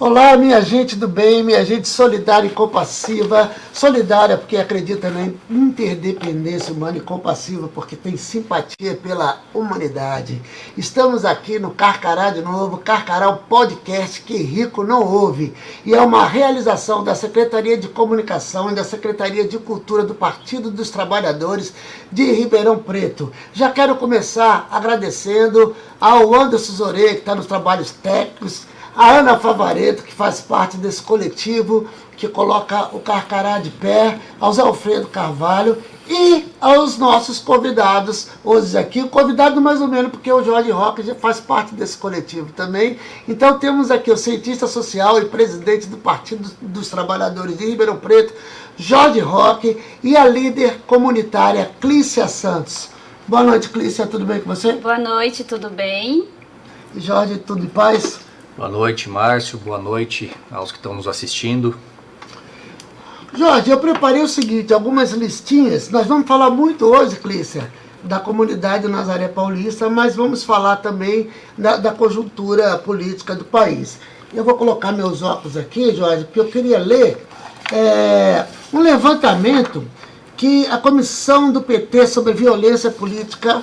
Olá, minha gente do bem, minha gente solidária e compassiva. Solidária porque acredita na interdependência humana e compassiva porque tem simpatia pela humanidade. Estamos aqui no Carcará de novo, Carcará, o podcast que rico não ouve. E é uma realização da Secretaria de Comunicação e da Secretaria de Cultura do Partido dos Trabalhadores de Ribeirão Preto. Já quero começar agradecendo ao Anderson Zorê, que está nos trabalhos técnicos, a Ana Favareto, que faz parte desse coletivo que coloca o Carcará de pé, ao Zé Alfredo Carvalho e aos nossos convidados hoje aqui. O convidado mais ou menos porque o Jorge Roque já faz parte desse coletivo também. Então temos aqui o cientista social e presidente do Partido dos Trabalhadores de Ribeirão Preto, Jorge Roque, e a líder comunitária Clícia Santos. Boa noite, Clícia, tudo bem com você? Boa noite, tudo bem? Jorge, tudo em paz? Boa noite, Márcio. Boa noite aos que estão nos assistindo. Jorge, eu preparei o seguinte, algumas listinhas. Nós vamos falar muito hoje, Clícia, da comunidade Nazaré Paulista, mas vamos falar também da, da, conjuntura política do país. Eu vou colocar meus óculos aqui, Jorge, porque eu queria ler é, um levantamento que a comissão do PT sobre violência política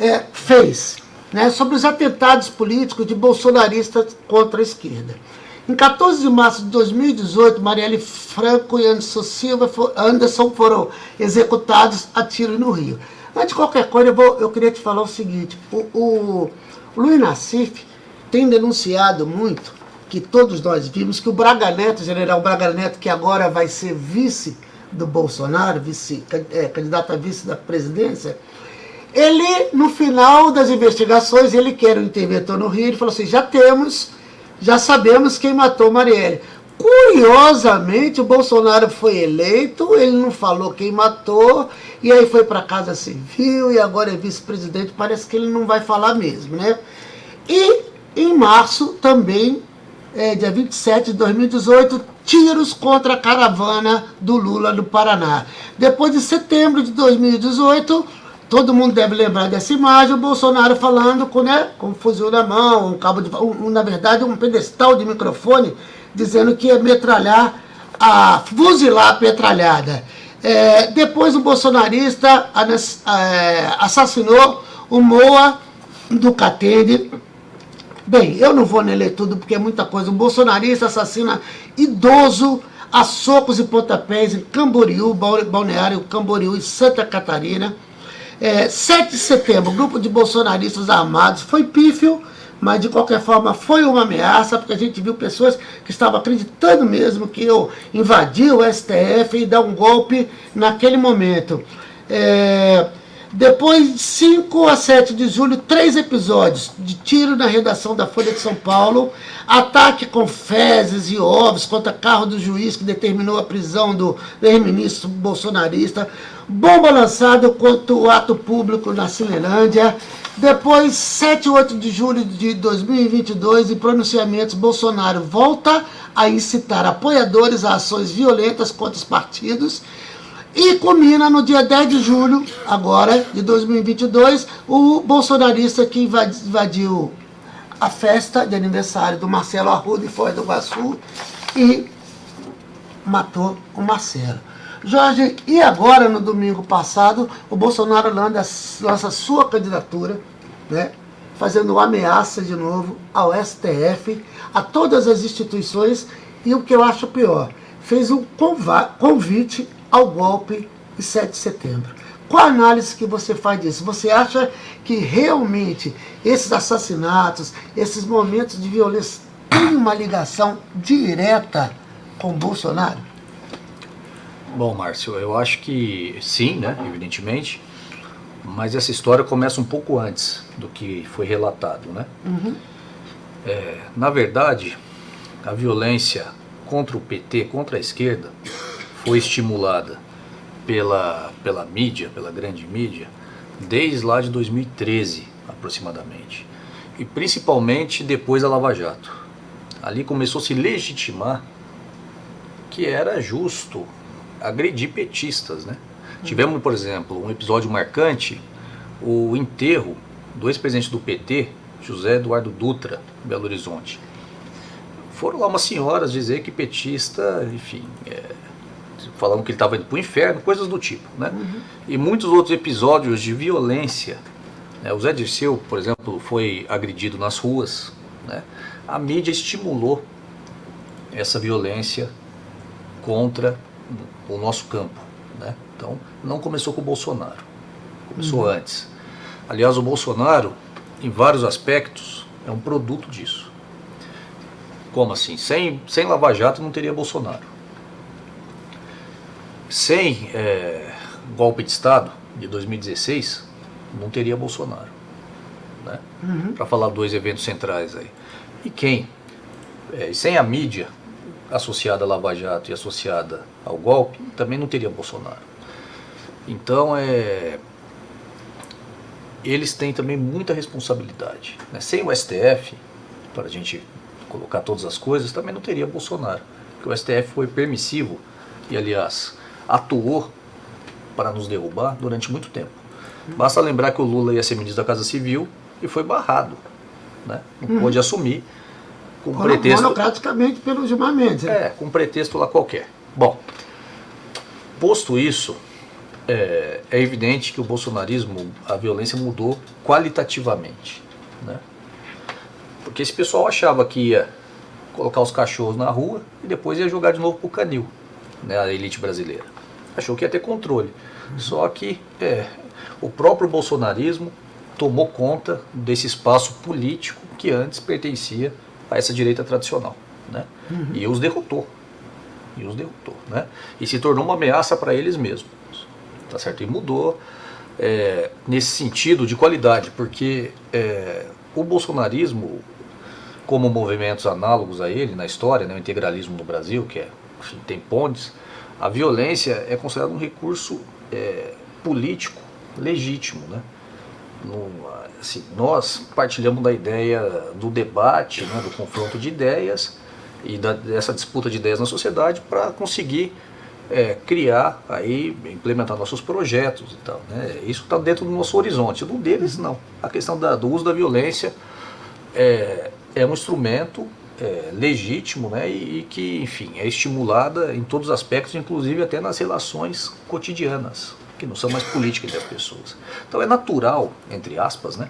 é, fez né, sobre os atentados políticos de bolsonaristas contra a esquerda. Em 14 de março de 2018, Marielle Franco e Anderson Silva Anderson foram executados a tiro no Rio. Antes de qualquer coisa, eu, vou, eu queria te falar o seguinte. O, o, o Luiz Nassif tem denunciado muito, que todos nós vimos, que o Braga Neto, o general Braga Neto, que agora vai ser vice do Bolsonaro, vice, é, candidato a vice da presidência, ele, no final das investigações, ele quer um interventor no Rio, ele falou assim, já temos, já sabemos quem matou Marielle. Curiosamente, o Bolsonaro foi eleito, ele não falou quem matou, e aí foi para a Casa Civil, e agora é vice-presidente, parece que ele não vai falar mesmo, né? E em março também, é, dia 27 de 2018, tiros contra a caravana do Lula no Paraná. Depois de setembro de 2018, Todo mundo deve lembrar dessa imagem, o Bolsonaro falando com, né, com um fuzil na mão, um cabo de, um, na verdade um pedestal de microfone, dizendo que ia metralhar, a, fuzilar a petralhada. É, depois o bolsonarista é, assassinou o Moa do Catende. Bem, eu não vou ler tudo porque é muita coisa. O bolsonarista assassina idoso a socos e pontapés em Camboriú, Balneário Camboriú e Santa Catarina. É, 7 de setembro, grupo de bolsonaristas armados, foi pífio, mas de qualquer forma foi uma ameaça, porque a gente viu pessoas que estavam acreditando mesmo que eu invadi o STF e dar um golpe naquele momento. É, depois de 5 a 7 de julho, três episódios de tiro na redação da Folha de São Paulo, ataque com fezes e ovos contra carro do juiz que determinou a prisão do ex-ministro bolsonarista, bomba lançada contra o ato público na Cinelândia, depois, 7 e 8 de julho de 2022, em pronunciamentos, Bolsonaro volta a incitar apoiadores a ações violentas contra os partidos, e culmina no dia 10 de julho, agora, de 2022, o bolsonarista que invadiu a festa de aniversário do Marcelo Arruda em Foz do Iguaçu e matou o Marcelo. Jorge, e agora, no domingo passado, o Bolsonaro lança sua candidatura, né, fazendo ameaça de novo ao STF, a todas as instituições, e o que eu acho pior, fez um convite ao golpe de 7 de setembro. Qual a análise que você faz disso? Você acha que realmente esses assassinatos, esses momentos de violência têm uma ligação direta com Bolsonaro? Bom, Márcio, eu acho que sim, né, evidentemente, mas essa história começa um pouco antes do que foi relatado, né? Uhum. É, na verdade, a violência contra o PT, contra a esquerda, foi estimulada pela, pela mídia, pela grande mídia, desde lá de 2013, aproximadamente. E principalmente depois da Lava Jato. Ali começou a se legitimar que era justo agredir petistas, né? Uhum. Tivemos, por exemplo, um episódio marcante, o enterro do ex-presidente do PT, José Eduardo Dutra, em Belo Horizonte. foram lá umas senhoras dizer que petista, enfim, é, falando que ele estava indo para o inferno, coisas do tipo. Né? Uhum. E muitos outros episódios de violência. Né? O Zé Dirceu, por exemplo, foi agredido nas ruas. Né? A mídia estimulou essa violência contra o nosso campo. Né? Então, não começou com o Bolsonaro, começou uhum. antes. Aliás, o Bolsonaro, em vários aspectos, é um produto disso. Como assim? Sem, sem Lava Jato não teria Bolsonaro. Sem é, golpe de Estado de 2016, não teria Bolsonaro. Né? Uhum. Para falar dois eventos centrais aí. E quem? É, sem a mídia associada a Lava Jato e associada ao golpe, também não teria Bolsonaro. Então, é, eles têm também muita responsabilidade. Né? Sem o STF, para a gente colocar todas as coisas, também não teria Bolsonaro. Porque o STF foi permissivo e, aliás, atuou para nos derrubar durante muito tempo. Basta lembrar que o Lula ia ser ministro da Casa Civil e foi barrado. Né? Não hum. pôde assumir com Mono, pretexto. Monocraticamente pelo Gilmar Mendes. Né? É, com pretexto lá qualquer. Bom, posto isso, é, é, evidente que o bolsonarismo, a violência mudou qualitativamente. Né? Porque esse pessoal achava que ia colocar os cachorros na rua e depois ia jogar de novo pro canil, né, a elite brasileira. Achou que ia ter controle. Só que é, o próprio bolsonarismo tomou conta desse espaço político que antes pertencia a essa direita tradicional. Né? Uhum. E os derrotou. E os derrotou. Né? E se tornou uma ameaça para eles mesmos. Tá certo? E mudou é, nesse sentido de qualidade, porque é, o bolsonarismo, como movimentos análogos a ele na história, né, o integralismo no Brasil, que é, enfim, tem pontes, a violência é considerada um recurso é, político legítimo. Né? No, assim, nós partilhamos da ideia do debate, né, do confronto de ideias e da, dessa disputa de ideias na sociedade para conseguir é, criar, aí, implementar nossos projetos e tal. Né? Isso está dentro do nosso horizonte. Do deles, não. A questão da, do uso da violência é, é um instrumento é, legítimo né? E, e, que, enfim, é estimulada em todos os aspectos, inclusive até nas relações cotidianas que não são mais políticas das pessoas. Então é natural, entre aspas, né,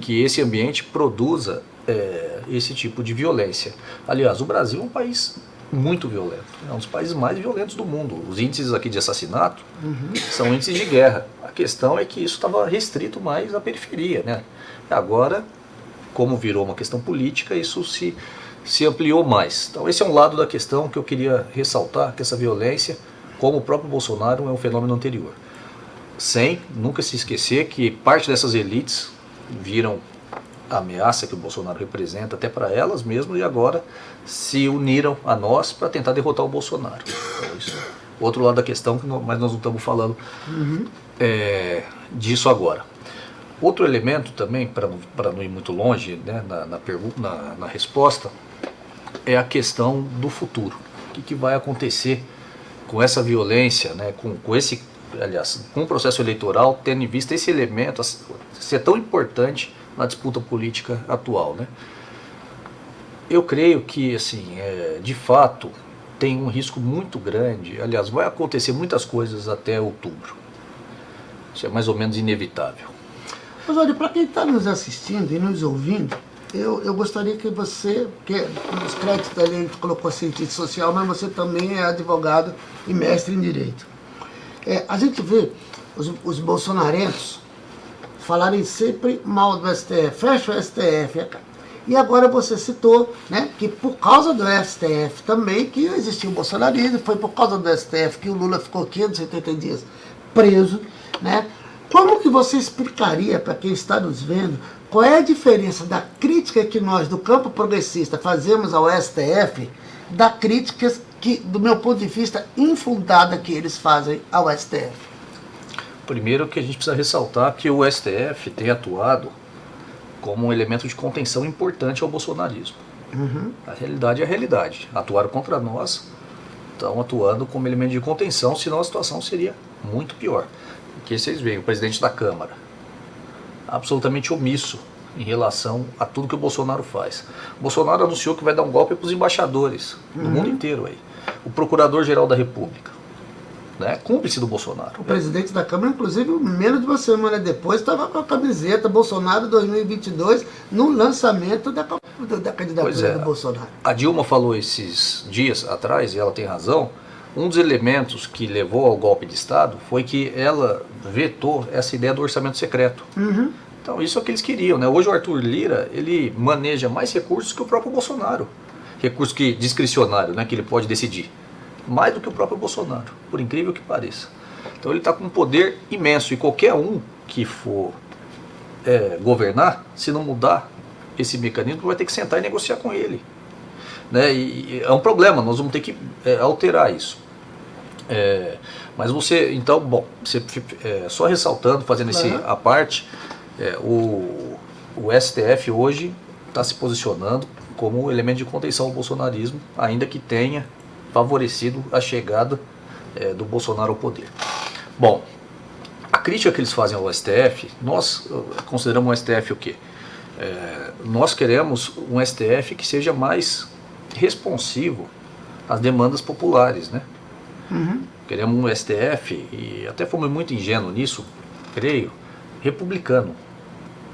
que esse ambiente produza é, esse tipo de violência. Aliás, o Brasil é um país muito violento, é um dos países mais violentos do mundo. Os índices aqui de assassinato uhum. são índices de guerra. A questão é que isso estava restrito mais à periferia. Né? Agora, como virou uma questão política, isso se, se ampliou mais. Então esse é um lado da questão que eu queria ressaltar, que essa violência, como o próprio Bolsonaro, é um fenômeno anterior sem nunca se esquecer que parte dessas elites viram a ameaça que o Bolsonaro representa até para elas mesmas e agora se uniram a nós para tentar derrotar o Bolsonaro. Então, isso, outro lado da questão, mas nós não estamos falando uhum. é, disso agora. Outro elemento também, para não, não ir muito longe né, na, na, pergunta, na, na resposta, é a questão do futuro. O que, que vai acontecer com essa violência, né, com, com esse aliás, com o processo eleitoral, tendo em vista esse elemento ser tão importante na disputa política atual. Né? Eu creio que, assim, é, de fato, tem um risco muito grande, aliás, vai acontecer muitas coisas até outubro. Isso é mais ou menos inevitável. Mas olha, para quem está nos assistindo e nos ouvindo, eu, eu gostaria que você, que nos créditos da lei colocou cientista social, mas você também é advogado e mestre em Direito. É, a gente vê os, os bolsonarentos falarem sempre mal do STF, fecha o STF. E agora você citou né, que por causa do STF também que existiu o bolsonarismo, foi por causa do STF que o Lula ficou 580 dias preso. Né? Como que você explicaria para quem está nos vendo qual é a diferença da crítica que nós do campo progressista fazemos ao STF da crítica que, do meu ponto de vista, infundada que eles fazem ao STF? Primeiro que a gente precisa ressaltar que o STF tem atuado como um elemento de contenção importante ao bolsonarismo. Uhum. A realidade é a realidade. Atuaram contra nós, estão atuando como elemento de contenção, senão a situação seria muito pior. Porque vocês veem, o presidente da Câmara, absolutamente omisso em relação a tudo que o Bolsonaro faz. O Bolsonaro anunciou que vai dar um golpe para os embaixadores no mundo inteiro aí. O Procurador-Geral da República, né, cúmplice do Bolsonaro. O presidente da Câmara, inclusive, menos de uma semana depois, estava com a camiseta Bolsonaro 2022 no lançamento da, da candidatura é, do Bolsonaro. A Dilma falou esses dias atrás, e ela tem razão, um dos elementos que levou ao golpe de Estado foi que ela vetou essa ideia do orçamento secreto. Uhum. Então isso é o que eles queriam. Né? Hoje o Arthur Lira ele maneja mais recursos que o próprio Bolsonaro. Recurso que discricionário, né, que ele pode decidir. Mais do que o próprio Bolsonaro, por incrível que pareça. Então ele está com um poder imenso e qualquer um que for é, governar, se não mudar esse mecanismo, vai ter que sentar e negociar com ele. Né? E, e é um problema, nós vamos ter que é, alterar isso. É, mas você, então, bom, você, é, só ressaltando, fazendo esse uhum. a parte, é, o, o STF hoje está se posicionando como elemento de contenção ao bolsonarismo, ainda que tenha favorecido a chegada é, do Bolsonaro ao poder. Bom, a crítica que eles fazem ao STF, nós consideramos o STF o quê? É, nós queremos um STF que seja mais responsivo às demandas populares, né? Uhum. Queremos um STF, e até fomos muito ingênuos nisso, creio, republicano.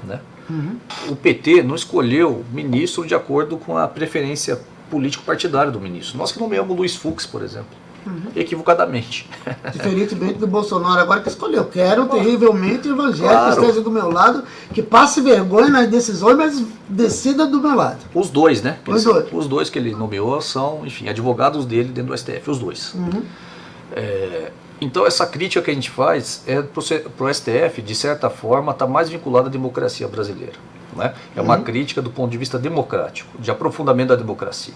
Né? Uhum. O PT não escolheu ministro de acordo com a preferência político-partidária do ministro. Nós que nomeamos Luiz Fux, por exemplo. Uhum. Equivocadamente. Diferentemente do Bolsonaro agora que escolheu. Quero terrivelmente evangélico claro. que esteja do meu lado, que passe vergonha nas decisões, mas decida do meu lado. Os dois, né? Os dois. Os dois que ele nomeou são, enfim, advogados dele dentro do STF, os dois. Uhum. É, então essa crítica que a gente faz é para o STF, de certa forma, está mais vinculada à democracia brasileira. Né? É uma uhum. crítica do ponto de vista democrático, de aprofundamento da democracia.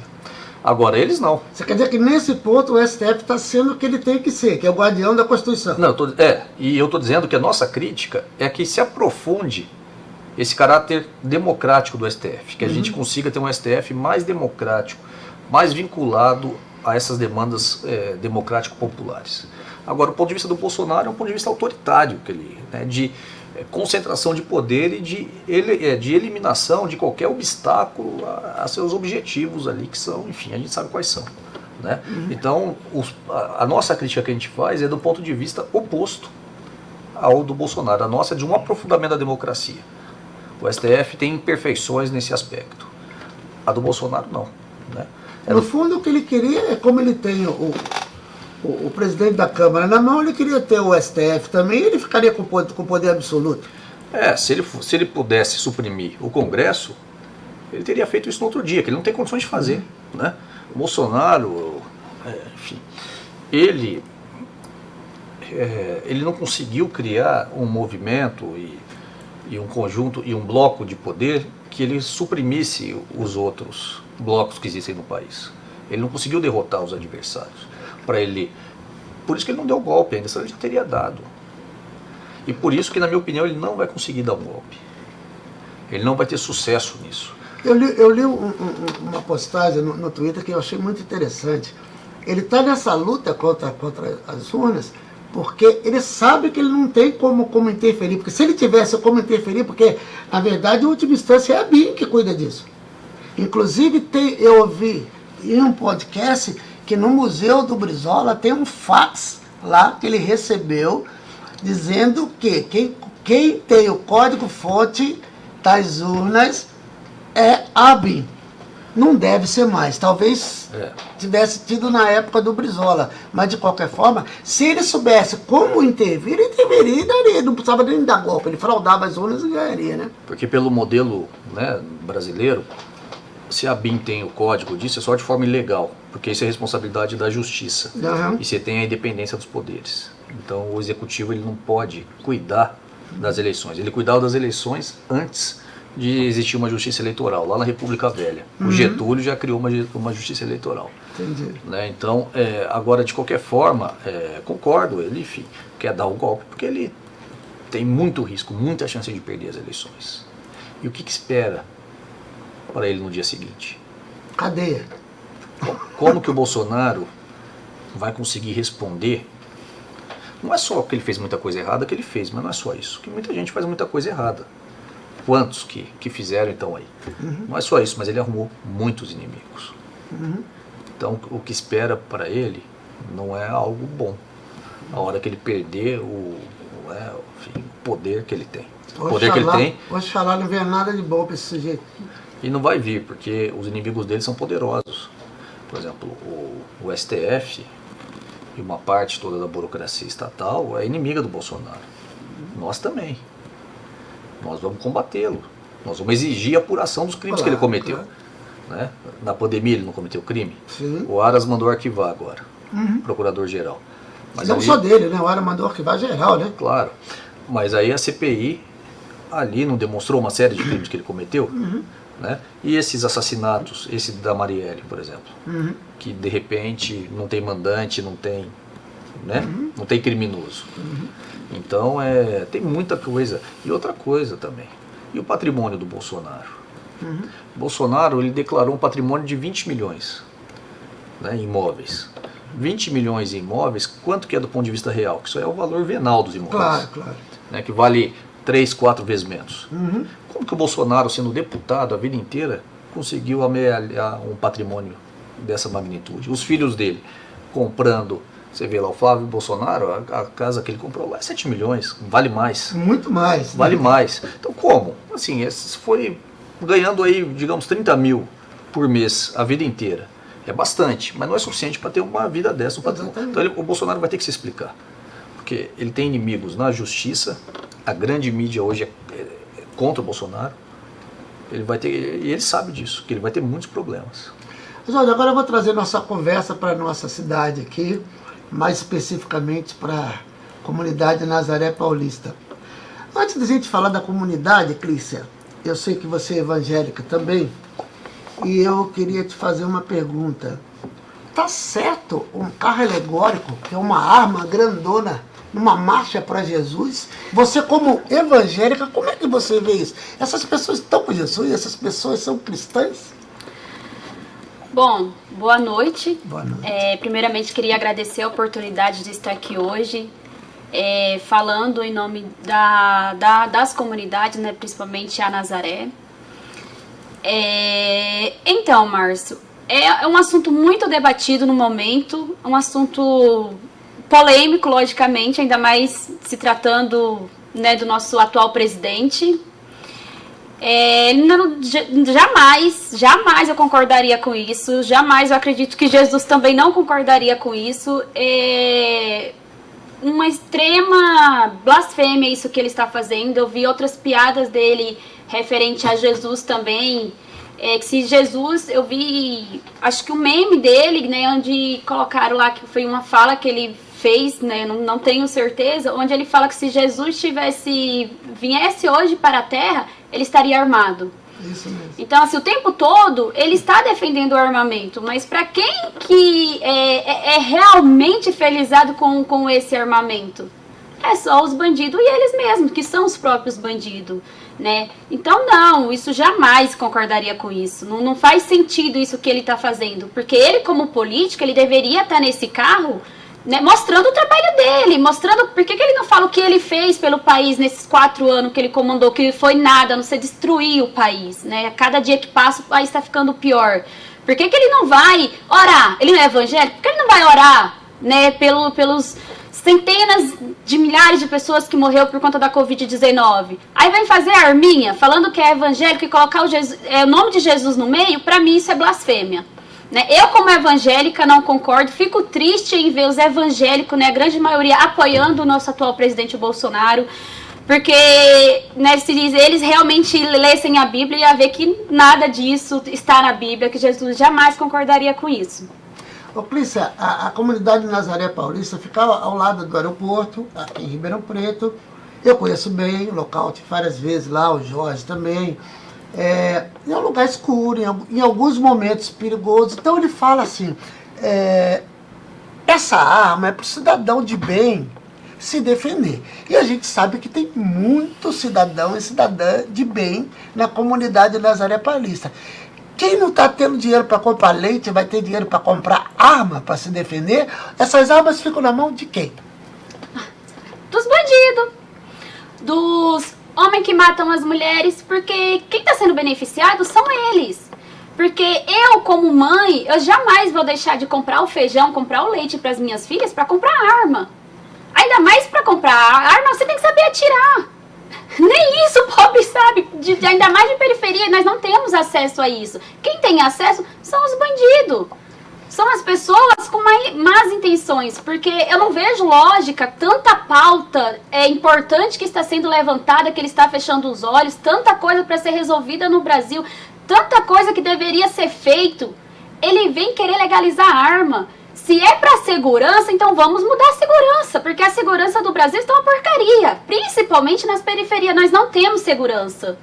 Agora, eles não. Você quer dizer que nesse ponto o STF está sendo o que ele tem que ser, que é o guardião da Constituição. Não, tô, é, e eu estou dizendo que a nossa crítica é que se aprofunde esse caráter democrático do STF, que a uhum. gente consiga ter um STF mais democrático, mais vinculado a essas demandas é, democrático-populares. Agora, o ponto de vista do Bolsonaro é um ponto de vista autoritário, que ele, né, de é, concentração de poder e de, ele, é, de eliminação de qualquer obstáculo a, a, seus objetivos ali, que são, enfim, a gente sabe quais são. Né? Uhum. Então, os, a, a, nossa crítica que a gente faz é do ponto de vista oposto ao do Bolsonaro. A nossa é de um aprofundamento da democracia. O STF tem imperfeições nesse aspecto. A do Bolsonaro, não. Né? É no fundo, o que ele queria é como ele tem o, o, o, presidente da Câmara na mão, ele queria ter o STF também, ele ficaria com poder, com poder absoluto. É, se ele, se ele pudesse suprimir o Congresso, ele teria feito isso no outro dia, que ele não tem condições de fazer. Uhum. Né? O Bolsonaro, é, enfim, ele, é, ele não conseguiu criar um movimento e, e um conjunto e um bloco de poder que ele suprimisse os outros blocos que existem no país. Ele não conseguiu derrotar os adversários para ele. Por isso que ele não deu golpe ainda, senão ele já teria dado. E por isso que, na minha opinião, ele não vai conseguir dar um golpe. Ele não vai ter sucesso nisso. Eu li, eu li um, um, uma postagem no, no, Twitter que eu achei muito interessante. Ele está nessa luta contra, contra as urnas porque ele sabe que ele não tem como, como interferir. Porque se ele tivesse como interferir, porque, na verdade, em última instância é a BIM que cuida disso. Inclusive, tem, eu ouvi em um podcast que no Museu do Brizola tem um fax lá que ele recebeu dizendo que quem, quem tem o código-fonte das urnas é a BIM. Não deve ser mais. Talvez é. tivesse tido na época do Brizola. Mas, de qualquer forma, se ele soubesse como intervir, ele interviria e daria. Não precisava nem dar golpe. Ele fraudava as urnas e ganharia, né? Porque pelo modelo né, brasileiro, se a BIM tem o código disso, é só de forma ilegal, porque isso é responsabilidade da justiça. Uhum. E você tem a independência dos poderes. Então o executivo ele não pode cuidar das eleições. Ele cuidava das eleições antes de existir uma justiça eleitoral, lá na República Velha. Uhum. O Getúlio já criou uma, uma justiça eleitoral. Entendi. Né? Então, é, agora, de qualquer forma, é, concordo, ele, enfim, quer dar o golpe, porque ele tem muito risco, muita chance de perder as eleições. E o que, que espera para ele no dia seguinte? Cadeia. Como que o Bolsonaro vai conseguir responder? Não é só que ele fez muita coisa errada que ele fez, mas não é só isso. Que muita gente faz muita coisa errada. quantos que, que fizeram então aí. Uhum. Não é só isso, mas ele arrumou muitos inimigos. Uhum. Então o que espera para ele não é algo bom. A hora que ele perder o, é, enfim, o poder que ele tem. O poder que ele tem. Oxalá não vê nada de bom para esse sujeito. E não vai vir, porque os inimigos dele são poderosos. Por exemplo, o, o STF e uma parte toda da burocracia estatal é inimiga do Bolsonaro. Nós também. Nós vamos combatê-lo. Nós vamos exigir a apuração dos crimes claro, que ele cometeu. Claro. Né? Na pandemia ele não cometeu crime. Sim. O Aras mandou arquivar agora, uhum. procurador-geral. não só dele, né? O Aras mandou arquivar geral, né? Claro. Mas aí a CPI ali não demonstrou uma série de crimes que ele cometeu. Uhum. Né? E esses assassinatos, esse da Marielle, por exemplo, uhum. que de repente não tem mandante, não tem, né? Uhum. não tem criminoso. Uhum. Então é, tem muita coisa. E outra coisa também. E o patrimônio do Bolsonaro? Uhum. Bolsonaro ele declarou um patrimônio de 20 milhões né, em imóveis. 20 milhões em imóveis, quanto que é do ponto de vista real? Que isso é o valor venal dos imóveis. Claro, claro. Né, que vale três, quatro vezes menos. Uhum. Como que o Bolsonaro, sendo deputado a vida inteira, conseguiu amealhar um patrimônio dessa magnitude? Os filhos dele comprando, você vê lá o Flávio Bolsonaro, a, a casa que ele comprou lá é 7 milhões, vale mais. Muito mais. Né? Vale né? mais. Então como? Assim, se foi ganhando aí, digamos, 30 mil por mês a vida inteira, é bastante, mas não é suficiente para ter uma vida dessa. Um. Então ele, o Bolsonaro vai ter que se explicar. Porque ele tem inimigos na justiça, a grande mídia hoje é, é contra o Bolsonaro. Ele vai ter, e ele sabe disso, que ele vai ter muitos problemas. Mas olha, agora eu vou trazer nossa conversa para a nossa cidade aqui, mais especificamente para a comunidade Nazaré Paulista. Antes da gente falar da comunidade, Clícia, eu sei que você é evangélica também, e eu queria te fazer uma pergunta. Tá certo um carro alegórico, que é uma arma grandona, numa marcha para Jesus? Você como evangélica, como é que você vê isso? Essas pessoas estão com Jesus? Essas pessoas são cristãs? Bom, boa noite. Boa noite. É, primeiramente, queria agradecer a oportunidade de estar aqui hoje, é, falando em nome da, da, das comunidades, né, principalmente a Nazaré. É, então, Márcio, é, é um assunto muito debatido no momento, um assunto polêmico, logicamente, ainda mais se tratando né, do nosso atual presidente. É, não, jamais, jamais eu concordaria com isso, jamais eu acredito que Jesus também não concordaria com isso. É uma extrema blasfêmia isso que ele está fazendo. Eu vi outras piadas dele referente a Jesus também. É que se Jesus, eu vi, acho que o meme dele, né, onde colocaram lá que foi uma fala que ele fez, né, não, não tenho certeza, onde ele fala que se Jesus tivesse viesse hoje para a Terra, ele estaria armado. Então, assim, o tempo todo ele está defendendo o armamento, mas para quem que é, é, é, realmente felizado com, com esse armamento? É só os bandidos e eles mesmos, que são os próprios bandidos, né? Então, não, isso jamais concordaria com isso. Não, não faz sentido isso que ele está fazendo, porque ele, como político, ele deveria estar tá nesse carro né, mostrando o trabalho dele, mostrando por que, ele não fala o que ele fez pelo país nesses quatro anos que ele comandou, que foi nada, não se destruir o país, né? Cada dia que passa o país está ficando pior. Por que, que ele não vai orar? Ele não é evangélico? Por que ele não vai orar, né, pelo, pelos centenas de milhares de pessoas que morreu por conta da Covid-19? Aí vem fazer a arminha, falando que é evangélico e colocar o, Jesus, é, o nome de Jesus no meio, para mim isso é blasfêmia. Né? Eu, como evangélica, não concordo. Fico triste em ver os evangélicos, né, a grande maioria, apoiando o nosso atual presidente Bolsonaro. Porque né, se eles realmente lessem a Bíblia, ia ver que nada disso está na Bíblia, que Jesus jamais concordaria com isso. Ô, Clícia, a, a comunidade de Nazaré Paulista ficava ao lado do aeroporto, aqui em Ribeirão Preto. Eu conheço bem o local, várias vezes lá, o Jorge também. É, um lugar escuro, em, em, alguns momentos perigoso. Então ele fala assim, é, essa arma é para o cidadão de bem se defender. E a gente sabe que tem muito cidadão e cidadã de bem na comunidade Nazaré Paulista. Quem não está tendo dinheiro para comprar leite vai ter dinheiro para comprar arma para se defender? Essas armas ficam na mão de quem? Dos bandidos, dos homens que matam as mulheres, porque quem está sendo beneficiado são eles. Porque eu, como mãe, eu jamais vou deixar de comprar o feijão, comprar o leite para as minhas filhas para comprar arma. Ainda mais para comprar arma, você tem que saber atirar. Nem isso o pobre sabe, de, ainda mais de periferia, nós não temos acesso a isso. Quem tem acesso são os bandidos. São as pessoas com más intenções, porque eu não vejo lógica, tanta pauta é importante que está sendo levantada, que ele está fechando os olhos, tanta coisa para ser resolvida no Brasil, tanta coisa que deveria ser feito. Ele vem querer legalizar a arma. Se é para segurança, então vamos mudar a segurança, porque a segurança do Brasil está uma porcaria, principalmente nas periferias. Nós não temos segurança.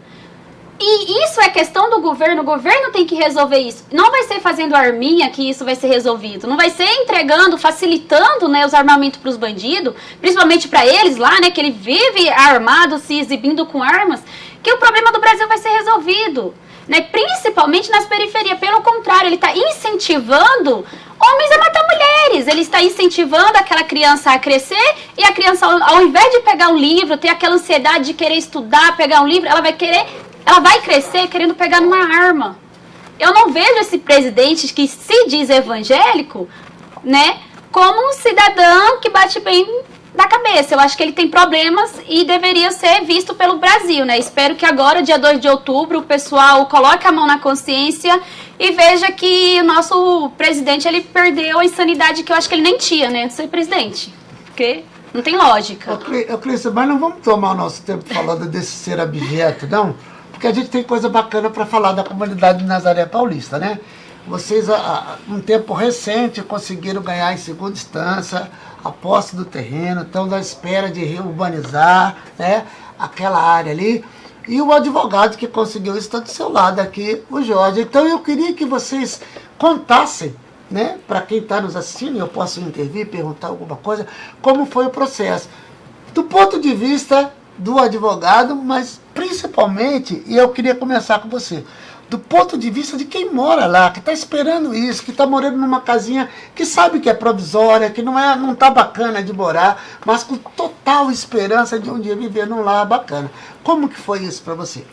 E isso é questão do governo, o governo tem que resolver isso. Não vai ser fazendo arminha que isso vai ser resolvido. Não vai ser entregando, facilitando né, os armamentos para os bandidos, principalmente para eles lá, né, que ele vive armado, se exibindo com armas, que o problema do Brasil vai ser resolvido. Né, principalmente nas periferias. Pelo contrário, ele está incentivando homens a matar mulheres. Ele está incentivando aquela criança a crescer e a criança, ao invés de pegar um livro, ter aquela ansiedade de querer estudar, pegar um livro, ela vai querer ela vai crescer querendo pegar numa arma. Eu não vejo esse presidente que se diz evangélico, né, como um cidadão que bate bem da cabeça. Eu acho que ele tem problemas e deveria ser visto pelo Brasil, né? Espero que agora, dia 2 de outubro, o pessoal coloque a mão na consciência e veja que o nosso presidente ele perdeu a insanidade que eu acho que ele nem tinha, né? Ser presidente. Porque não tem lógica. Ô, Clícia, mas não vamos tomar o nosso tempo falando desse ser abjeto, não? Porque a gente tem coisa bacana para falar da comunidade de Nazaré Paulista, né? Vocês, há um tempo recente, conseguiram ganhar em segunda instância a posse do terreno, estão na espera de reurbanizar né, aquela área ali. E o advogado que conseguiu isso está do seu lado aqui, o Jorge. Então eu queria que vocês contassem, né, para quem está nos assistindo, eu posso intervir, perguntar alguma coisa, como foi o processo. Do ponto de vista do advogado, mas principalmente, e eu queria começar com você, do ponto de vista de quem mora lá, que está esperando isso, que está morando numa casinha que sabe que é provisória, que não é, não está bacana de morar, mas com total esperança de um dia viver num lar bacana. Como que foi isso para você?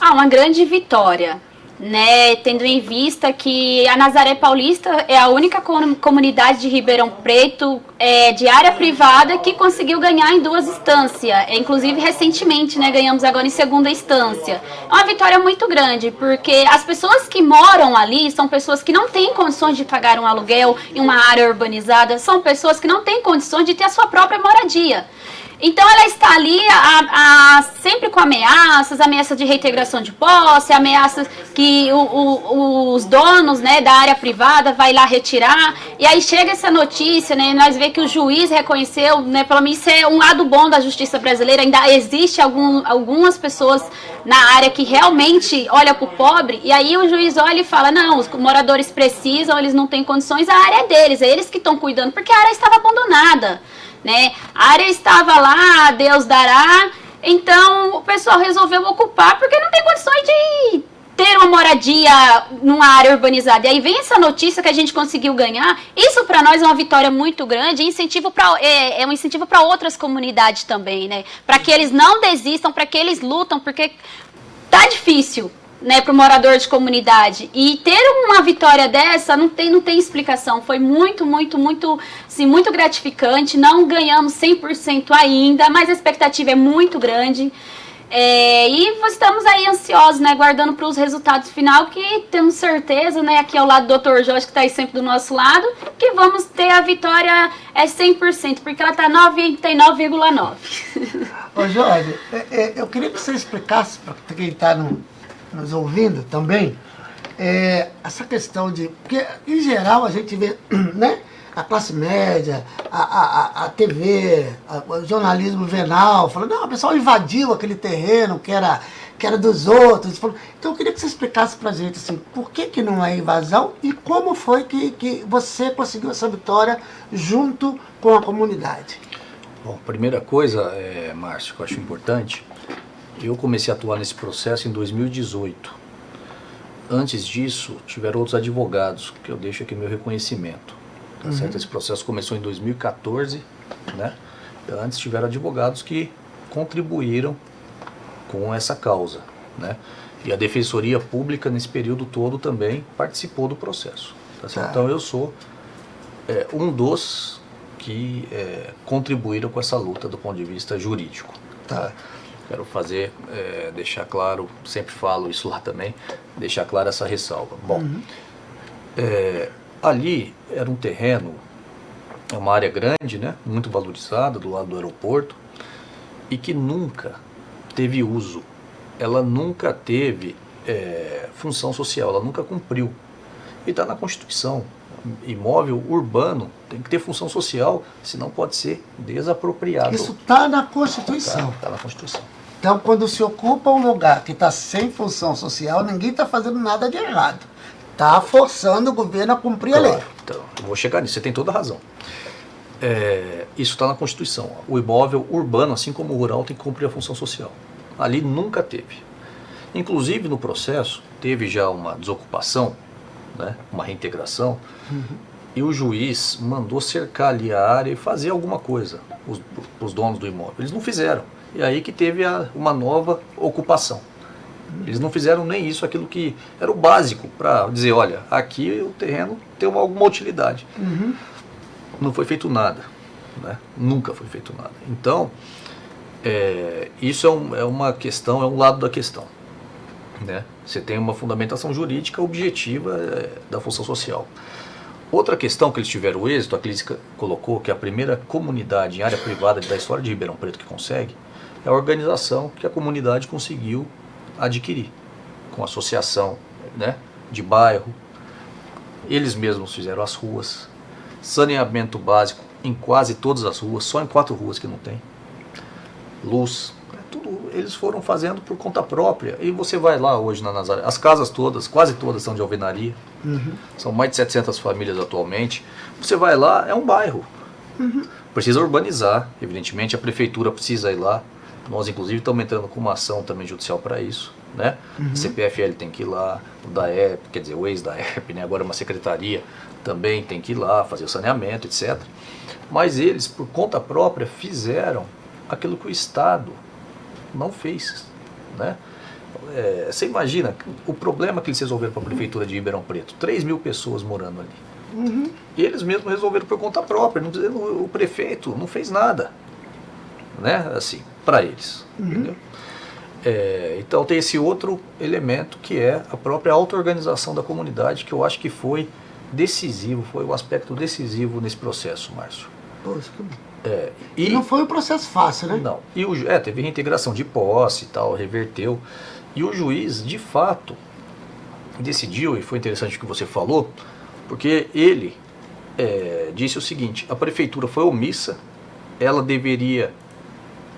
Ah, uma grande vitória né, tendo em vista que a Nazaré Paulista é a única comunidade de Ribeirão Preto é, de área privada que conseguiu ganhar em duas instâncias, é, inclusive recentemente, né, ganhamos agora em segunda instância. É uma vitória muito grande, porque as pessoas que moram ali são pessoas que não têm condições de pagar um aluguel em uma área urbanizada, são pessoas que não têm condições de ter a sua própria moradia. Então ela está ali a, a, sempre com ameaças, ameaças de reintegração de posse, ameaças que o, o, os donos né, da área privada vai lá retirar. E aí chega essa notícia, né, nós vemos que o juiz reconheceu, né, pelo menos isso é um lado bom da justiça brasileira, ainda existe algum, algumas pessoas na área que realmente olha para o pobre, e aí o juiz olha e fala, não, os moradores precisam, eles não têm condições, a área é deles, é eles que estão cuidando, porque a área estava abandonada né? A área estava lá, Deus dará. Então o pessoal resolveu ocupar porque não tem condições de ter uma moradia numa área urbanizada. E aí vem essa notícia que a gente conseguiu ganhar. Isso para nós é uma vitória muito grande, incentivo pra, é, é um incentivo para outras comunidades também, né? Para que eles não desistam, para que eles lutam, porque tá difícil né, para o morador de comunidade. E ter uma vitória dessa não tem, não tem explicação. Foi muito, muito, muito, assim, muito gratificante. Não ganhamos 100% ainda, mas a expectativa é muito grande. É, e estamos aí ansiosos, né, guardando para os resultados final, que temos certeza, né, aqui ao lado do Dr. Jorge, que está aí sempre do nosso lado, que vamos ter a vitória é 100%, porque ela está 99,9%. Ô Jorge, é, é, eu queria que você explicasse para quem está no, nos ouvindo também, é, essa questão de... Porque, em geral, a gente vê, né? A classe média, a, a, a TV, a, o jornalismo venal, falando, não, o pessoal invadiu aquele terreno que era, que era dos outros. Então, eu queria que você explicasse pra gente, assim, por que que não é invasão e como foi que, que você conseguiu essa vitória junto com a comunidade. Bom, primeira coisa, é, Márcio, que eu acho importante, eu comecei a atuar nesse processo em 2018. Antes disso, tiveram outros advogados, que eu deixo aqui meu reconhecimento. Tá uhum. certo? Esse processo começou em 2014, né? Antes tiveram advogados que contribuíram com essa causa, né? E a Defensoria Pública nesse período todo também participou do processo. Tá certo? Tá. Então eu sou é, um dos que é, contribuíram com essa luta do ponto de vista jurídico. Tá. Quero fazer, é, deixar claro, sempre falo isso lá também, deixar clara essa ressalva. Bom, é, ali era um terreno, é uma área grande, né, muito valorizada do lado do aeroporto e que nunca teve uso. Ela nunca teve é, função social, ela nunca cumpriu. E está na Constituição. Imóvel urbano tem que ter função social, senão pode ser desapropriado. Isso está na Constituição. Está na Constituição. Então, quando se ocupa um lugar que está sem função social, ninguém está fazendo nada de errado. Está forçando o governo a cumprir a lei. Claro, então, vou chegar nisso, você tem toda a razão. É, isso está na Constituição. O imóvel urbano, assim como o rural, tem que cumprir a função social. Ali nunca teve. Inclusive no processo, teve já uma desocupação, né, uma reintegração, e o juiz mandou cercar ali a área e fazer alguma coisa, os, os donos do imóvel. Eles não fizeram. E aí que teve a, uma nova ocupação. Eles não fizeram nem isso, aquilo que era o básico para dizer, olha, aqui o terreno tem uma, alguma utilidade. Não foi feito nada, né? nunca foi feito nada. Então, é, isso é, um- é uma questão, é um lado da questão. Né? Você tem uma fundamentação jurídica objetiva é, da função social. Outra questão que eles tiveram êxito, a Clínica colocou que a primeira comunidade em área privada da história de Ribeirão Preto que consegue, é a organização que a comunidade conseguiu adquirir, com associação né, de bairro. Eles mesmos fizeram as ruas, saneamento básico em quase todas as ruas, só em quatro ruas que não tem luz, tudo eles foram fazendo por conta própria. E você vai lá hoje na Nazaré, as casas todas, quase todas são de alvenaria, são mais de 700 famílias atualmente. Você vai lá, é um bairro. Precisa urbanizar, evidentemente, a prefeitura precisa ir lá. Nós, inclusive, estamos entrando com uma ação também judicial para isso. Né? A CPFL tem que ir lá, o DAEP, quer dizer, o ex-DAEP, né? agora uma secretaria, também tem que ir lá fazer o saneamento, etc. Mas eles, por conta própria, fizeram aquilo que o Estado não fez. Né? É, você imagina o problema que eles resolveram para a prefeitura de Ribeirão Preto: 3 mil pessoas morando ali. E eles mesmos resolveram por conta própria. Não, o prefeito não fez nada, né? Assim, para eles. entendeu? É, então tem esse outro elemento que é a própria auto-organização da comunidade, que eu acho que foi decisivo, foi o aspecto decisivo nesse processo, Márcio. Poxa, que bom. É, E não foi um processo fácil, né? não. E o, é, teve reintegração de posse e tal, reverteu. E o juiz, de fato, decidiu, e foi interessante o que você falou, porque ele é, disse o seguinte: a prefeitura foi omissa, ela deveria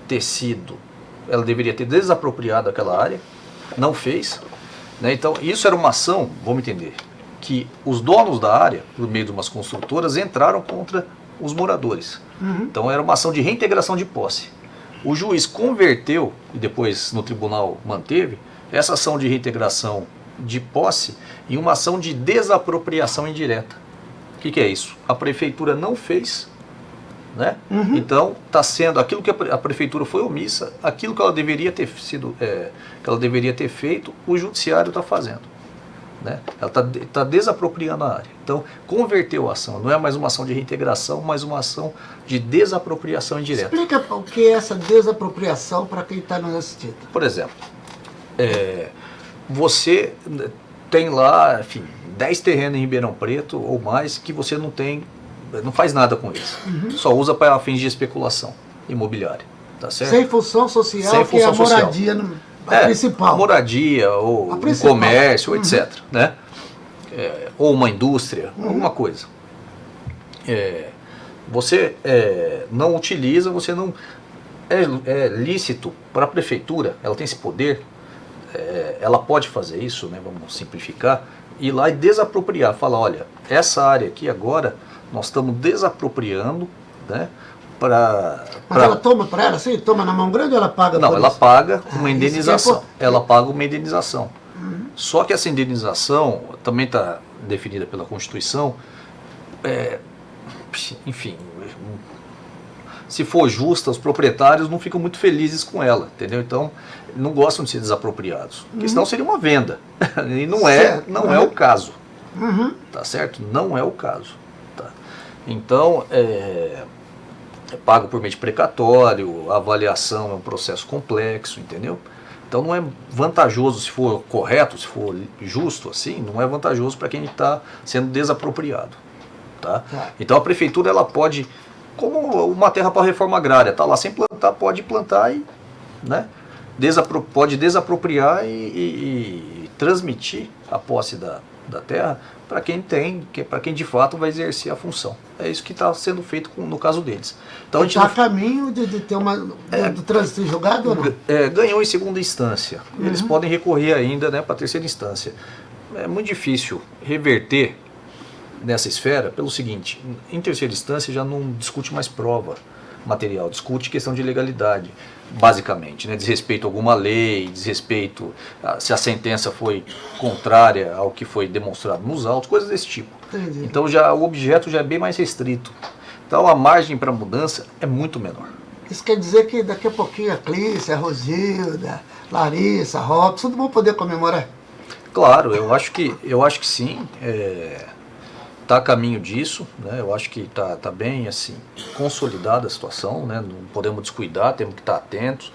ter sido, ela deveria ter desapropriado aquela área, não fez. Né? Então, isso era uma ação, vamos entender, que os donos da área, por meio de umas construtoras, entraram contra os moradores. Então, era uma ação de reintegração de posse. O juiz converteu, e depois no tribunal manteve, essa ação de reintegração de posse em uma ação de desapropriação indireta. O que, que é isso? A prefeitura não fez, né? Então está sendo aquilo que a prefeitura foi omissa, aquilo que ela deveria ter sido, é, que ela deveria ter feito, o judiciário está fazendo. Né? Ela está tá desapropriando a área. Então, converteu a ação. Não é mais uma ação de reintegração, mas uma ação de desapropriação indireta. Explica o que é essa desapropriação para quem está nos assistindo. Por exemplo, é, você tem lá, enfim, 10 terrenos em Ribeirão Preto ou mais que você não tem, não faz nada com eles. Só usa para fins de especulação imobiliária. Tá certo? Sem função social, Sem que é a função social. moradia no- a É, principal. moradia, ou um comércio, etc. Né? É, ou uma indústria, alguma coisa. É, você é, não utiliza, você não. É, é lícito para a prefeitura, ela tem esse poder, é, ela pode fazer isso, né, vamos simplificar, ir lá e desapropriar, falar, olha, essa área aqui agora nós estamos desapropriando né, para. Mas ela toma para ela assim? Toma na mão grande ou ela paga Não, ela isso? paga Ah, uma é indenização. por- Ela paga uma indenização. Só que essa indenização também está definida pela Constituição. é, enfim, se for justa, os proprietários não ficam muito felizes com ela, entendeu? Então, não gostam de ser desapropriados. Porque senão seria uma venda. e não é, não uhum. é o caso. Uhum. Tá certo? Não é o caso. Tá? Então, é, é pago por meio de precatório, a avaliação é um processo complexo, entendeu? Então não é vantajoso se for correto, se for justo assim, não é vantajoso para quem está sendo desapropriado. Tá? tá? Então a prefeitura ela pode, como uma terra para reforma agrária, tá lá sem plantar, pode plantar e né, desapro pode desapropriar e, e, e transmitir a posse da, da terra para quem tem, que, para quem de fato vai exercer a função. É isso que está sendo feito com, no caso deles. Então, está a não... caminho de, de, ter uma é, do trânsito julgado ou não? É, ganhou em segunda instância. Uhum. Eles podem recorrer ainda né, para a terceira instância. É muito difícil reverter nessa esfera pelo seguinte, em terceira instância já não discute mais prova material, discute questão de legalidade basicamente, né? desrespeito a alguma lei, desrespeito a, se a sentença foi contrária ao que foi demonstrado nos autos, coisas desse tipo. Entendi. Então já o objeto já é bem mais restrito. Então a margem para mudança é muito menor. Isso quer dizer que daqui a pouquinho a Clícia, a Rosilda, Larissa, a Robson, tudo vão poder comemorar? Claro, eu acho que, eu acho que sim. É, está a caminho disso, né? eu acho que está tá bem assim, consolidada a situação, né? não podemos descuidar, temos que estar tá atentos.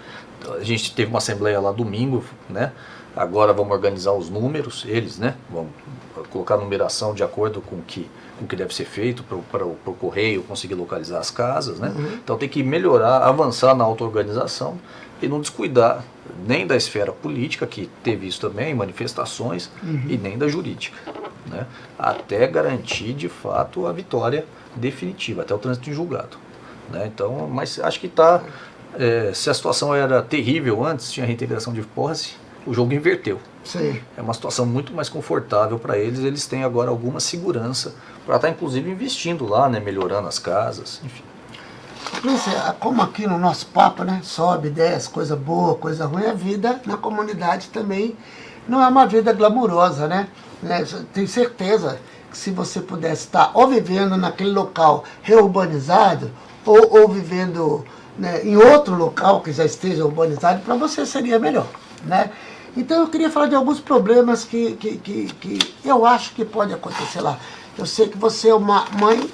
A gente teve uma assembleia lá domingo, né? agora vamos organizar os números, eles, né? vamos colocar a numeração de acordo com que, o que deve ser feito para o correio conseguir localizar as casas. Né? Uhum. Então tem que melhorar, avançar na auto-organização e não descuidar nem da esfera política, que teve isso também, manifestações, uhum. e nem da jurídica né, até garantir de fato a vitória definitiva, até o trânsito em julgado. Né? Então, mas acho que está. É, se a situação era terrível antes, tinha reintegração de posse, o jogo inverteu. Sim. É uma situação muito mais confortável para eles, eles têm agora alguma segurança para estar tá, inclusive investindo lá, né, melhorando as casas, enfim. Como aqui no nosso papo, né, sobe, desce, coisa boa, coisa ruim, a vida na comunidade também não é uma vida glamurosa, né? Né? Tenho certeza que se você pudesse estar ou vivendo naquele local reurbanizado, ou, ou vivendo né, em outro local que já esteja urbanizado, para você seria melhor, né? Então eu queria falar de alguns problemas que, que, que, que eu acho que pode acontecer lá. Eu sei que você é uma mãe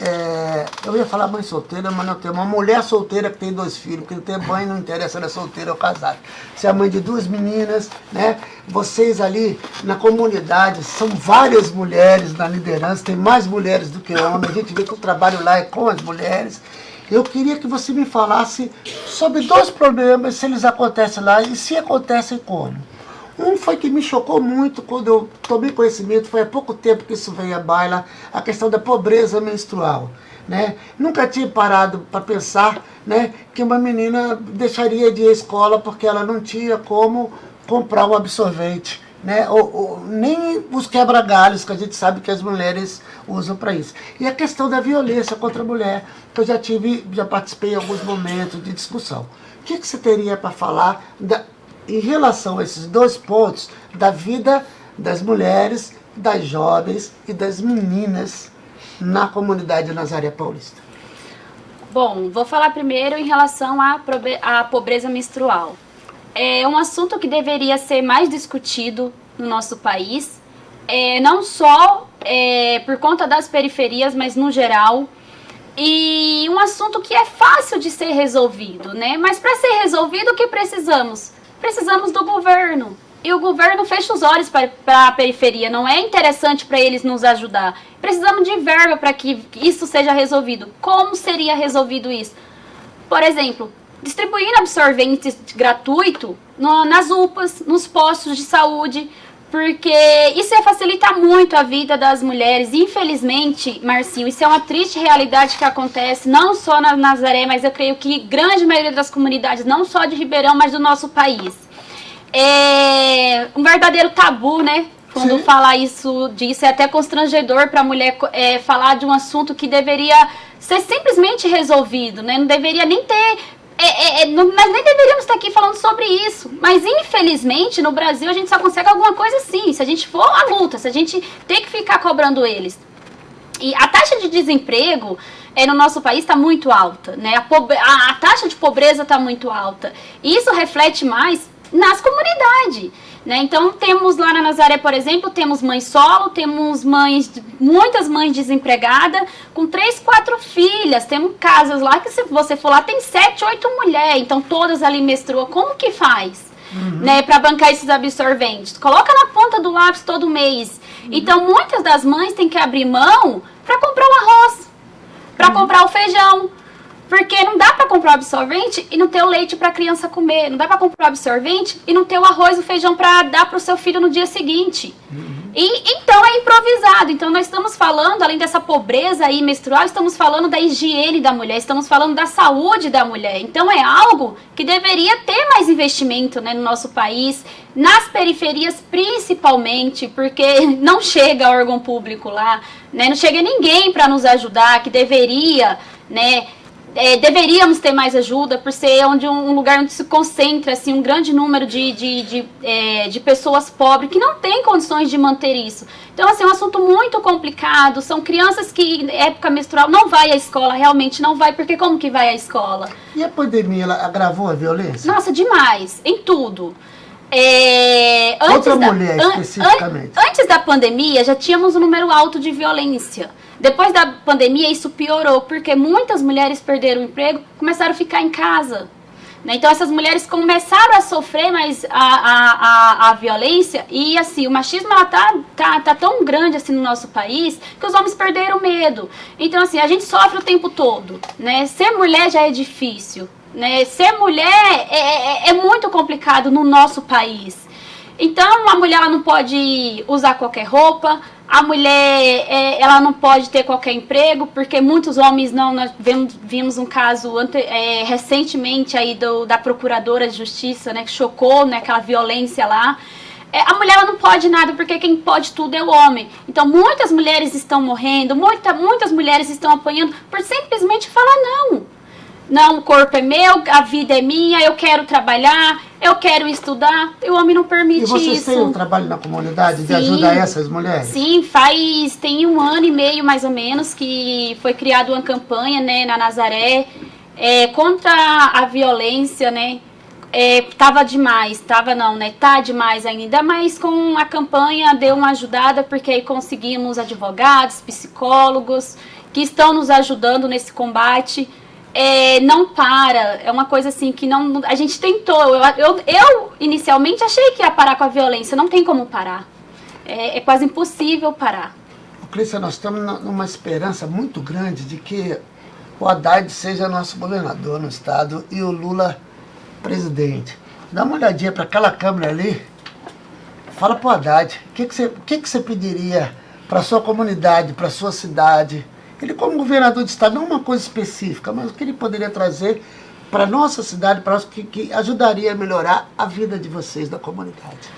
é, eu ia falar mãe solteira, mas não tem uma mulher solteira que tem dois filhos, porque não tem mãe, não interessa ela é solteira ou casada. Você é mãe de duas meninas, né? Vocês ali na comunidade, são várias mulheres na liderança, tem mais mulheres do que homens, a gente vê que o trabalho lá é com as mulheres. Eu queria que você me falasse sobre dois problemas, se eles acontecem lá e se acontecem como. Um foi que me chocou muito quando eu tomei conhecimento, foi há pouco tempo que isso veio à baila, a questão da pobreza menstrual. Né? Nunca tinha parado para pensar né, que uma menina deixaria de ir à escola porque ela não tinha como comprar um absorvente. Né? Ou, ou nem os quebra-galhos que a gente sabe que as mulheres usam para isso. E a questão da violência contra a mulher, que eu já tive, já participei em alguns momentos de discussão. O que, que você teria para falar da, em relação a esses dois pontos da vida das mulheres, das jovens e das meninas na comunidade Nazaré Paulista? Bom, vou falar primeiro em relação à, pobreza menstrual. É um assunto que deveria ser mais discutido no nosso país, é, não só é, por conta das periferias, mas no geral. E um assunto que é fácil de ser resolvido, né? Mas para ser resolvido, o que precisamos? Precisamos do governo. E o governo fecha os olhos para a periferia, não é interessante para eles nos ajudar. Precisamos de verba para que isso seja resolvido. Como seria resolvido isso? Por exemplo, distribuindo absorventes gratuito no, nas UPAs, nos postos de saúde, porque isso ia facilitar muito a vida das mulheres. Infelizmente, Marcinho, isso é uma triste realidade que acontece não só na Nazaré, mas eu creio que grande maioria das comunidades, não só de Ribeirão, mas do nosso país. É um verdadeiro tabu, né? Quando Sim. falar isso disso, é até constrangedor para a mulher é, falar de um assunto que deveria ser simplesmente resolvido, né? Não deveria nem ter é, é, é, nós nem deveríamos estar aqui falando sobre isso. Mas infelizmente no Brasil a gente só consegue alguma coisa assim. Se a gente for à luta, se a gente tem que ficar cobrando eles. E a taxa de desemprego é, no nosso país está muito alta, né? A, a, a taxa de pobreza está muito alta. E isso reflete mais nas comunidades. Né? Então temos lá na Nazaré, por exemplo, temos mãe solo, temos mães, muitas mães desempregadas, com três, quatro filhas. Temos casas lá que se você for lá tem sete, oito mulheres, então todas ali menstruam. Como que faz? Uhum. Né, para bancar esses absorventes. Coloca na ponta do lápis todo mês. Uhum. Então muitas das mães têm que abrir mão para comprar o arroz, para uhum. comprar o feijão, porque não dá para comprar o absorvente e não ter o leite para a criança comer. Não dá para comprar o absorvente e não ter o arroz e o feijão para dar para o seu filho no dia seguinte. Uhum. E então é improvisado. Então nós estamos falando, além dessa pobreza aí menstrual, estamos falando da higiene da mulher, estamos falando da saúde da mulher. Então é algo que deveria ter mais investimento né, no nosso país, nas periferias principalmente, porque não chega órgão público lá, né, não chega ninguém para nos ajudar, que deveria, né? É, deveríamos ter mais ajuda por ser onde um, lugar onde se concentra assim um grande número de, de, de, é, de pessoas pobres que não têm condições de manter isso. Então assim é um assunto muito complicado. São crianças que época menstrual não vai à escola realmente não vai porque como que vai à escola? E a pandemia ela agravou a violência? Nossa demais em tudo. É, Outra da, mulher especificamente. An, antes da pandemia já tínhamos um número alto de violência. Depois da pandemia, isso piorou, porque muitas mulheres perderam o emprego, começaram a ficar em casa. Né? Então, essas mulheres começaram a sofrer mais a, a, a, a violência e, assim, o machismo ela tá, tá, tá tão grande, assim, no nosso país que os homens perderam medo. Então, assim, a gente sofre o tempo todo, né? Ser mulher já é difícil, né? Ser mulher é, é, é muito complicado no nosso país. Então, a mulher ela não pode usar qualquer roupa, a mulher é, ela não pode ter qualquer emprego, porque muitos homens não. Nós vimos, vimos um caso ante, é, recentemente aí do, da procuradora de justiça, né, que chocou né, aquela violência lá. É, a mulher ela não pode nada, porque quem pode tudo é o homem. Então muitas mulheres estão morrendo, muita, muitas mulheres estão apanhando por simplesmente falar não. Não, o corpo é meu, a vida é minha, eu quero trabalhar, eu quero estudar. E o homem não permite isso. E vocês isso. têm um trabalho na comunidade Sim. de ajudar essas mulheres? Sim, faz tem um ano e meio mais ou menos que foi criada uma campanha né, na Nazaré é, contra a violência, né? É, tava demais, tava não, né? Tá demais ainda, mas com a campanha deu uma ajudada porque aí conseguimos advogados, psicólogos que estão nos ajudando nesse combate é, não para. É uma coisa assim que não. A gente tentou. Eu, eu, eu, inicialmente achei que ia parar com a violência. Não tem como parar. É, é quase impossível parar. Clícia, nós estamos numa esperança muito grande de que o Haddad seja nosso governador no estado e o Lula presidente. Dá uma olhadinha para aquela câmera ali. Fala para o Haddad. O que, que, você, que, que você pediria para sua comunidade, para sua cidade? Ele, como governador de estado, não uma coisa específica, mas o que ele poderia trazer para nossa cidade, para que, que ajudaria a melhorar a vida de vocês da comunidade?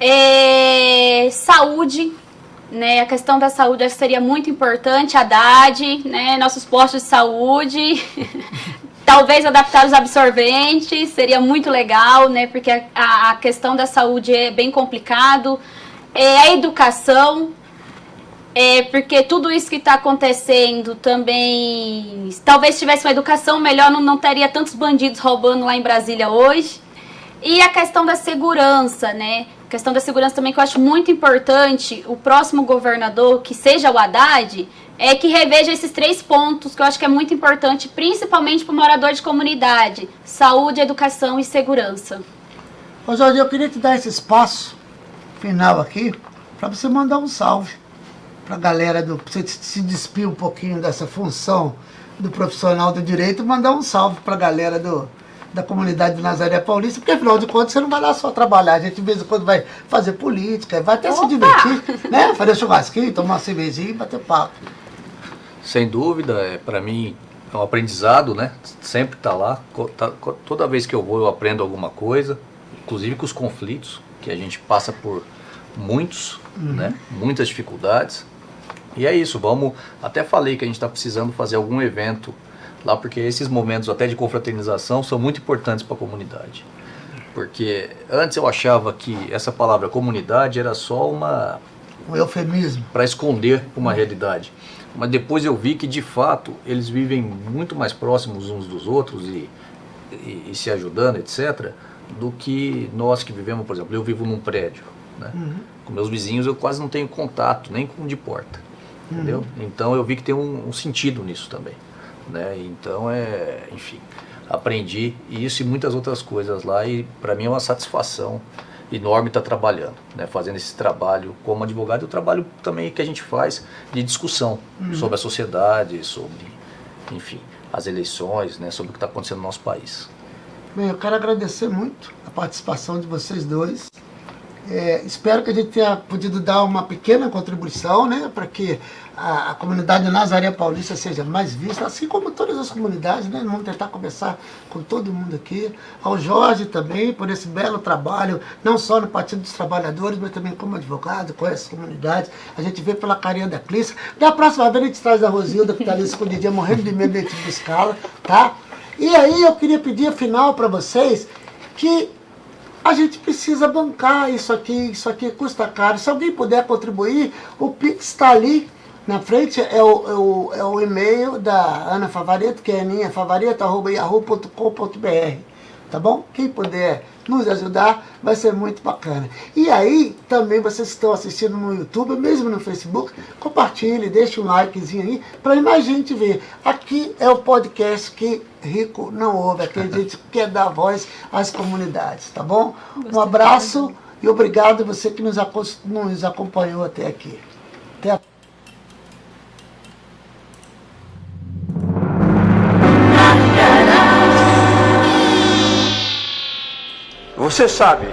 É, saúde, né? A questão da saúde seria muito importante, Haddad, né? Nossos postos de saúde, talvez adaptar os absorventes, seria muito legal, né? Porque a, a questão da saúde é bem complicado. É, a educação, é porque tudo isso que está acontecendo também. Talvez tivesse uma educação melhor, não, não teria tantos bandidos roubando lá em Brasília hoje. E a questão da segurança, né? A questão da segurança também que eu acho muito importante. O próximo governador, que seja o Haddad, é que reveja esses três pontos que eu acho que é muito importante, principalmente para o morador de comunidade: saúde, educação e segurança. Ô Jorge, eu queria te dar esse espaço final aqui para você mandar um salve para a galera do. você se despir um pouquinho dessa função do profissional do direito, mandar um salve para a galera do, da comunidade do Nazaré Paulista, porque afinal de contas você não vai lá só trabalhar, a gente de vez em quando vai fazer política, vai até Opa! se divertir, né? Fazer churrasquinho, tomar uma cervejinha e bater papo. Sem dúvida, é, para mim é um aprendizado, né? Sempre tá lá. Tá, toda vez que eu vou eu aprendo alguma coisa, inclusive com os conflitos, que a gente passa por muitos, uhum. né? Muitas dificuldades. E é isso, vamos. Até falei que a gente está precisando fazer algum evento lá, porque esses momentos até de confraternização são muito importantes para a comunidade. Porque antes eu achava que essa palavra comunidade era só uma. Um eufemismo. Para esconder uma realidade. Mas depois eu vi que de fato eles vivem muito mais próximos uns dos outros e, e, e se ajudando, etc., do que nós que vivemos, por exemplo, eu vivo num prédio. Né? Uhum. Com meus vizinhos eu quase não tenho contato, nem com de porta. Uhum. Entendeu? Então eu vi que tem um, um sentido nisso também. Né? Então é, enfim, aprendi isso e muitas outras coisas lá e para mim é uma satisfação enorme estar tá trabalhando, né? fazendo esse trabalho como advogado e o trabalho também que a gente faz de discussão uhum. sobre a sociedade, sobre, enfim, as eleições, né? sobre o que está acontecendo no nosso país. Bem, eu quero agradecer muito a participação de vocês dois. É, espero que a gente tenha podido dar uma pequena contribuição, né, para que a, a, comunidade Nazaré Paulista seja mais vista, assim como todas as comunidades, né, vamos tentar conversar com todo mundo aqui, ao Jorge também, por esse belo trabalho, não só no Partido dos Trabalhadores, mas também como advogado, com essa comunidade, a gente vê pela carinha da Clícia, da próxima vez a gente traz a Rosilda, que está ali escondidinha, morrendo de medo de buscá-la, tá? E aí eu queria pedir, afinal, para vocês, que a gente precisa bancar isso aqui, isso aqui custa caro. Se alguém puder contribuir, o Pix está ali na frente, é o, é o, é o e-mail da Ana Favareto, que é favareta.yahoo.com.br tá bom? Quem puder nos ajudar, vai ser muito bacana. E aí, também vocês estão assistindo no YouTube, mesmo no Facebook, compartilhe, deixe um likezinho aí, para mais gente ver. Aqui é o podcast que rico não ouve, aqui a gente quer dar voz às comunidades, tá bom? Um abraço e obrigado você que nos acompanhou até aqui. Você sabe,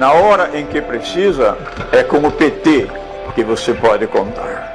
na hora em que precisa, é com o PT que você pode contar.